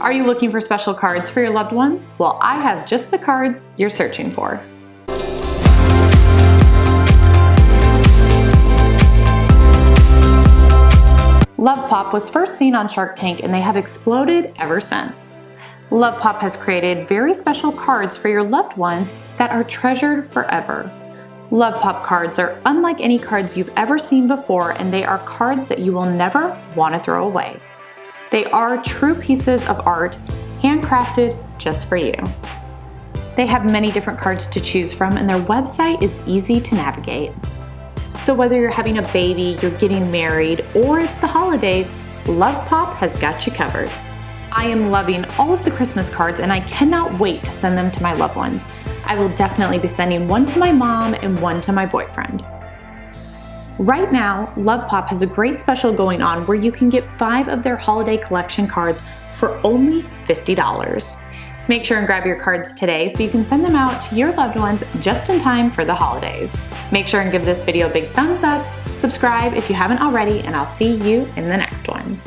Are you looking for special cards for your loved ones? Well, I have just the cards you're searching for. Lovepop was first seen on Shark Tank and they have exploded ever since. Lovepop has created very special cards for your loved ones that are treasured forever. Lovepop cards are unlike any cards you've ever seen before and they are cards that you will never want to throw away. They are true pieces of art, handcrafted just for you. They have many different cards to choose from and their website is easy to navigate. So whether you're having a baby, you're getting married, or it's the holidays, Lovepop has got you covered. I am loving all of the Christmas cards and I cannot wait to send them to my loved ones. I will definitely be sending one to my mom and one to my boyfriend. Right now, Lovepop has a great special going on where you can get five of their holiday collection cards for only $50. Make sure and grab your cards today so you can send them out to your loved ones just in time for the holidays. Make sure and give this video a big thumbs up, subscribe if you haven't already, and I'll see you in the next one.